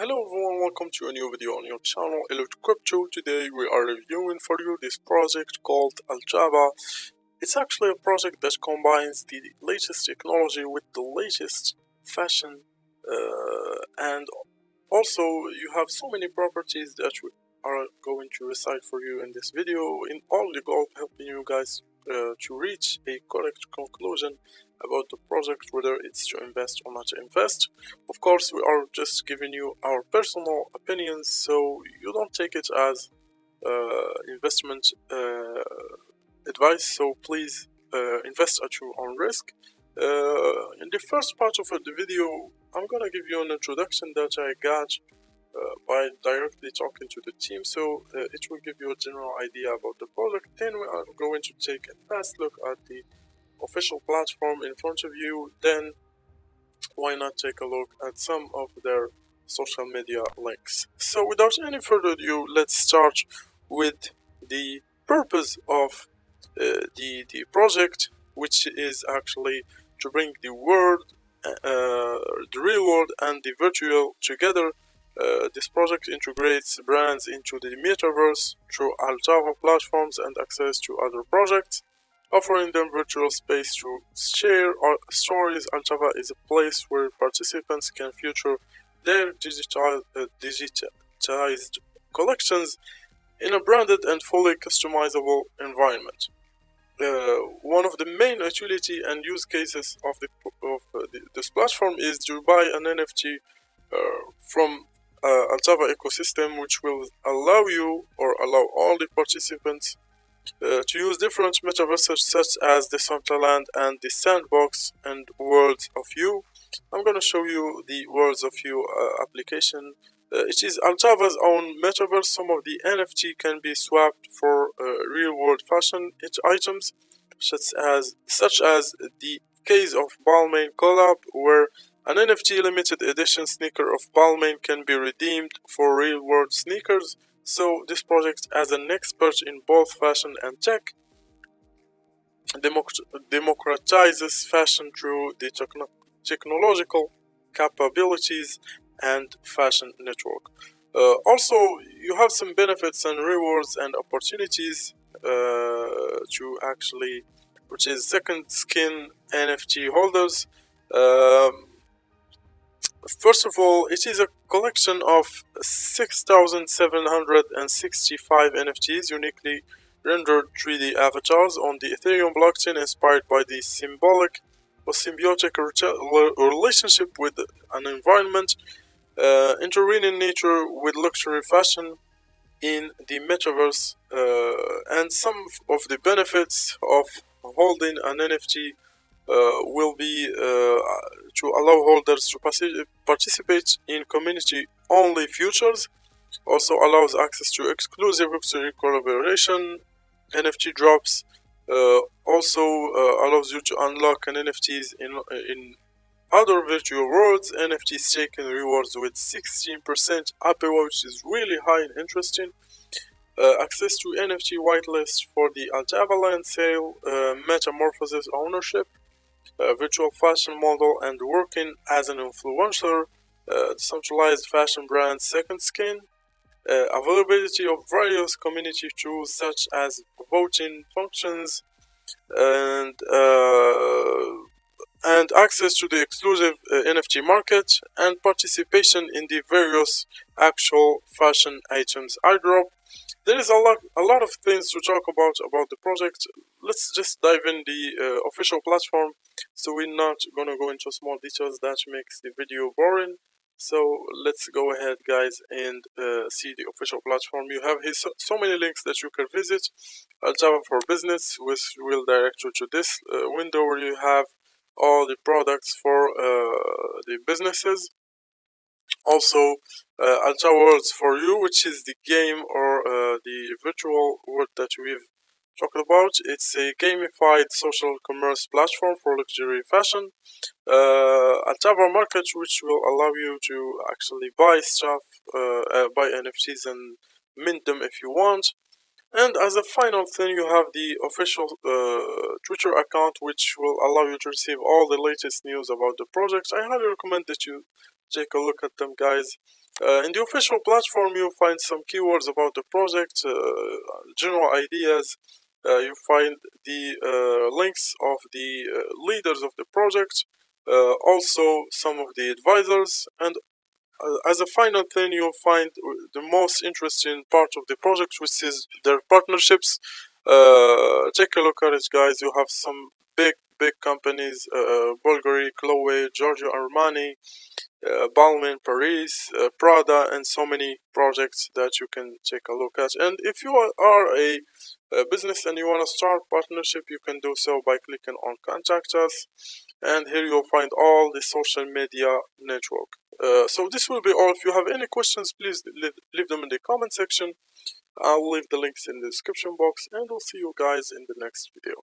Hello everyone, welcome to a new video on your channel Elite Crypto. Today we are reviewing for you this project called ALTAVA. It's actually a project that combines the latest technology with the latest fashion uh, and also you have so many properties that we are going to recite for you in this video in all the goal of helping you guys uh, to reach a correct conclusion about the project, whether it's to invest or not to invest. Of course, we are just giving you our personal opinions, so you don't take it as uh, investment uh, advice. So please uh, invest at your own risk. Uh, in the first part of the video, I'm gonna give you an introduction that I got uh, by directly talking to the team so uh, it will give you a general idea about the product then we are going to take a fast look at the official platform in front of you, then why not take a look at some of their social media links. So without any further ado, let's start with the purpose of uh, the, the project, which is actually to bring the world, uh, the real world and the virtual together. Uh, this project integrates brands into the metaverse through ALTAVA platforms and access to other projects offering them virtual space to share stories. ALTAVA is a place where participants can feature their digital, uh, digitized collections in a branded and fully customizable environment. Uh, one of the main utility and use cases of, the, of uh, the, this platform is to buy an NFT uh, from uh, ALTAVA ecosystem, which will allow you or allow all the participants uh, to use different metaverses such as the Decentraland and the Sandbox and Worlds of You. I'm going to show you the Worlds of You uh, application. Uh, it is ALTAVA's own metaverse. Some of the NFT can be swapped for uh, real-world fashion items, such as such as the case of Balmain collab, where an NFT limited edition sneaker of Balmain can be redeemed for real-world sneakers. So this project as an expert in both fashion and tech democratizes fashion through the techno technological capabilities and fashion network. Uh, also, you have some benefits and rewards and opportunities uh, to actually, which is second skin NFT holders. Um, First of all, it is a collection of 6,765 NFTs uniquely rendered 3D avatars on the Ethereum blockchain inspired by the symbolic or symbiotic relationship with an environment uh, intervening nature with luxury fashion in the metaverse uh, and some of the benefits of holding an NFT uh, will be uh, to allow holders to participate in community-only futures Also allows access to exclusive luxury collaboration, NFT drops. Uh, also allows you to unlock an NFTs in in other virtual worlds, NFT staking rewards with 16% APY, which is really high and interesting. Uh, access to NFT whitelist for the ALTAVA land sale, uh, metamorphosis ownership, uh, virtual fashion model and working as an influencer, uh, centralized fashion brand Second Skin, uh, availability of various community tools such as voting functions, and uh, and access to the exclusive uh, NFT market and participation in the various actual fashion items. Airdrop there is a lot, a lot of things to talk about about the project. Let's just dive in the uh, official platform. So we're not gonna go into small details that makes the video boring. So let's go ahead, guys, and uh, see the official platform. You have here so, many links that you can visit. ALTAVA for Business, which will direct you to this uh, window where you have all the products for uh, the businesses also uh, Worlds for You, which is the game or uh, the virtual world that we've talked about. It's a gamified social commerce platform for luxury fashion. Uh, ALTAVA Market, which will allow you to actually buy stuff, uh, uh, buy NFTs and mint them if you want. And as a final thing, you have the official uh, Twitter account, which will allow you to receive all the latest news about the project. I highly recommend that you take a look at them guys Uh, in the official platform, you'll find some keywords about the project, uh, general ideas. Uh, you find the uh, links of the uh, leaders of the project, uh, also some of the advisors, and as a final thing, you'll find the most interesting part of the project, which is their partnerships. take a look at it, guys. You have some big, big companies: Bulgari, Chloe, Giorgio Armani, uh, Balmain, Paris, uh, Prada, and so many projects that you can take a look at. And if you are a, a business and you want to start partnership, you can do so by clicking on Contact Us. And here you'll find all the social media network. Uh, so this will be all. If you have any questions, please leave them in the comment section. I'll leave the links in the description box and we'll see you guys in the next video.